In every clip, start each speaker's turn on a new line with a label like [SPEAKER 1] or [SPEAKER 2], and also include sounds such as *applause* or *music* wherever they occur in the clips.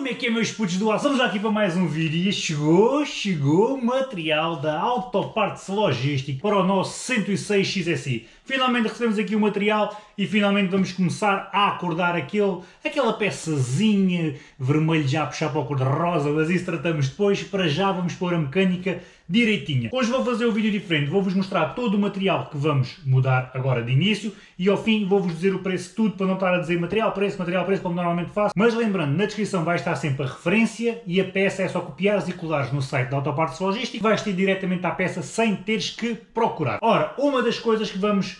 [SPEAKER 1] Como é que é meus putos do ar? Estamos aqui para mais um vídeo e chegou, chegou material da Autopartes Logística para o nosso 106 XSI. Finalmente recebemos aqui o material e finalmente vamos começar a acordar aquele, aquela peçazinha vermelho já a puxar para o cor de rosa, mas isso tratamos depois. Para já vamos pôr a mecânica direitinha. Hoje vou fazer um vídeo diferente, vou-vos mostrar todo o material que vamos mudar agora de início e ao fim vou-vos dizer o preço tudo para não estar a dizer material, preço, material, preço como normalmente faço. Mas lembrando, na descrição vai estar sempre a referência e a peça é só copiares e colares no site da Autopartes Logística vais ter diretamente à peça sem teres que procurar. Ora, uma das coisas que vamos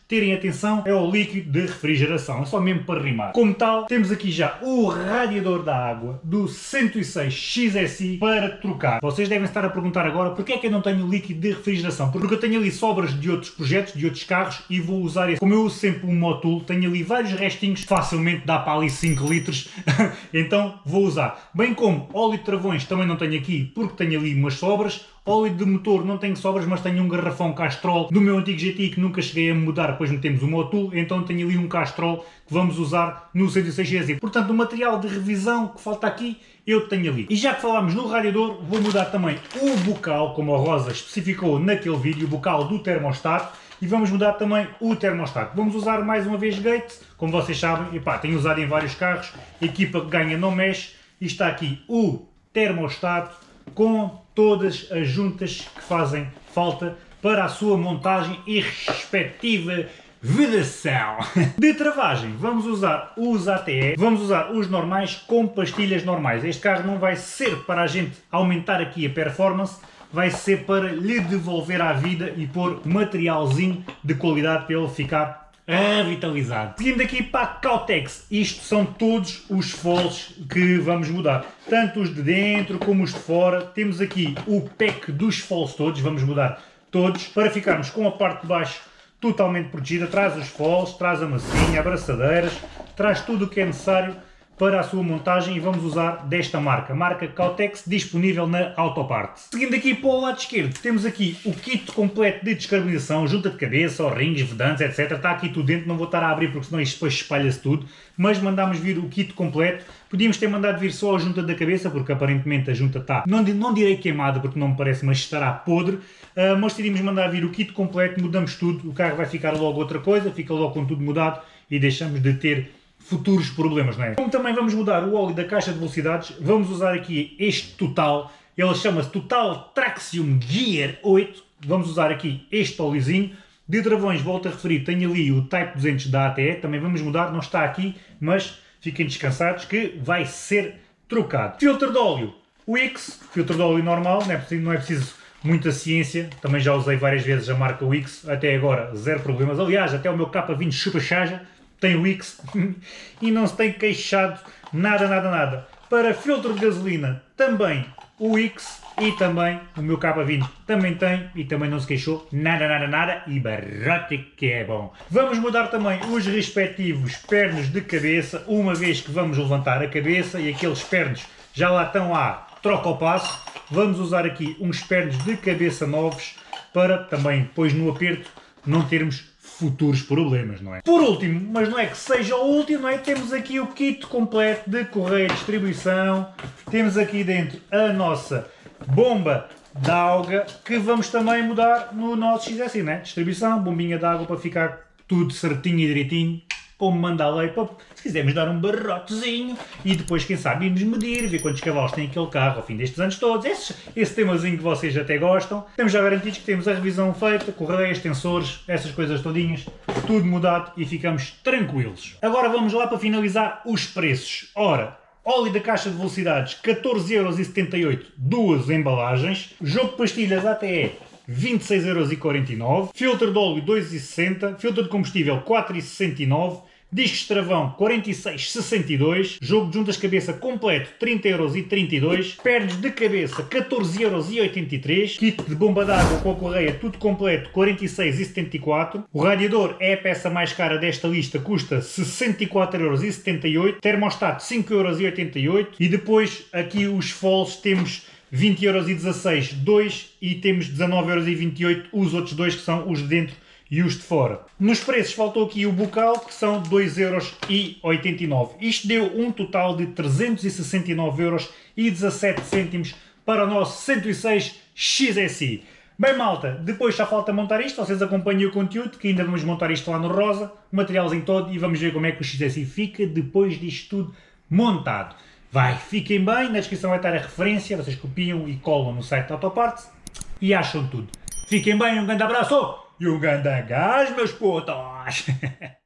[SPEAKER 1] terem atenção é o líquido de refrigeração, é só mesmo para rimar. Como tal, temos aqui já o radiador da água do 106 XSI para trocar. Vocês devem estar a perguntar agora porque é que eu não tenho líquido de refrigeração, porque eu tenho ali sobras de outros projetos, de outros carros e vou usar esse. Como eu uso sempre um Motul, tenho ali vários restinhos, facilmente dá para ali 5 litros, *laughs* então vou usar. Bem como óleo de travões também não tenho aqui porque tenho ali umas sobras, Óleo de motor não tenho sobras, mas tenho um garrafão Castrol do meu antigo GTI que nunca cheguei a mudar, depois metemos o Motul, então tenho ali um Castrol que vamos usar no 106 Portanto, o material de revisão que falta aqui, eu tenho ali. E já que falámos no radiador, vou mudar também o bocal, como a Rosa especificou naquele vídeo, o bocal do termostato, e vamos mudar também o termostato. Vamos usar mais uma vez Gate, como vocês sabem, epá, tenho usado em vários carros, equipa que ganha não mexe, e está aqui o termostato com todas as juntas que fazem falta para a sua montagem e respectiva vedação. *laughs* De travagem, vamos usar os ATE, vamos usar os normais com pastilhas normais. Este carro não vai ser para a gente aumentar aqui a performance, vai ser para lhe devolver à vida e pôr materialzinho de qualidade para ele ficar revitalizado. Seguindo aqui para a Cautex, isto são todos os foles que vamos mudar, tanto os de dentro como os de fora. Temos aqui o pack dos foles todos, vamos mudar todos, para ficarmos com a parte de baixo totalmente protegida. Traz os foles, traz a massinha, abraçadeiras, traz tudo o que é necessário para a sua montagem e vamos usar desta marca, marca Cautex, disponível na Autoparte. Seguindo aqui para o lado esquerdo, temos aqui o kit completo de descarbonização, junta de cabeça, rings, vedantes, etc. Está aqui tudo dentro, não vou estar a abrir porque senão isto depois espalha-se tudo, mas mandámos vir o kit completo. Podíamos ter mandado vir só a junta da cabeça, porque aparentemente a junta está, não, não direi queimada, porque não me parece, mas estará podre. Uh, mas decidimos mandar vir o kit completo, mudamos tudo, o carro vai ficar logo outra coisa, fica logo com tudo mudado e deixamos de ter futuros problemas, não é? Como também vamos mudar o óleo da caixa de velocidades, vamos usar aqui este Total, ele chama-se Total Traxium Gear 8, vamos usar aqui este óleozinho, de travões, volto a referir, tenho ali o Type 200 da ATE, também vamos mudar, não está aqui, mas fiquem descansados que vai ser trocado. Filtro de óleo, o X, filtro de óleo normal, não é preciso, não é preciso muita ciência, também já usei várias vezes a marca Wix, até agora zero problemas, aliás, até o meu K20 chupa-chaja tem o X *laughs* e não se tem queixado nada, nada, nada. Para filtro de gasolina também o X e também o meu K20 também tem e também não se queixou nada, nada, nada e barrote que é bom. Vamos mudar também os respectivos pernos de cabeça, uma vez que vamos levantar a cabeça e aqueles pernos já lá estão a troca ao passo. Vamos usar aqui uns pernos de cabeça novos para também depois no aperto não termos futuros problemas, não é? Por último, mas não é que seja o último, não é? Temos aqui o kit completo de correio de distribuição, temos aqui dentro a nossa bomba de água que vamos também mudar no nosso XSI, né? Distribuição, bombinha de água para ficar tudo certinho e direitinho como manda a lei, se quisermos dar um barrotezinho e depois, quem sabe, irmos medir, ver quantos cavalos tem aquele carro ao fim destes anos todos, esse, esse temazinho que vocês até gostam. Temos já garantidos que temos a revisão feita, correias, tensores, essas coisas todinhas, tudo mudado e ficamos tranquilos. Agora vamos lá para finalizar os preços. Ora, óleo da caixa de velocidades 14,78€, duas embalagens, jogo de pastilhas ATE 26,49€, filtro de óleo 2,60€, filtro de combustível 4,69€, Discos de travão 46,62, jogo de juntas cabeça completo 30,32€, pernas de cabeça 14,83€, kit de bomba d'água com a correia tudo completo 46,74€, o radiador é a peça mais cara desta lista, custa 64,78€, termostato 5,88€ e depois aqui os foles temos 20,16€, 2 e temos 19,28€ os outros dois que são os de dentro e os de fora. Nos preços faltou aqui o bocal, que são 2,89€. Isto deu um total de 369,17€ para o nosso 106 XSI. Bem malta, depois já falta montar isto, vocês acompanhem o conteúdo, que ainda vamos montar isto lá no rosa, o materialzinho todo, e vamos ver como é que o XSI fica depois disto tudo montado. Vai, fiquem bem, na descrição vai estar a referência, vocês copiam e colam no site da Autoparts e acham tudo. Fiquem bem, um grande abraço e um grande gás, meus putos! *laughs*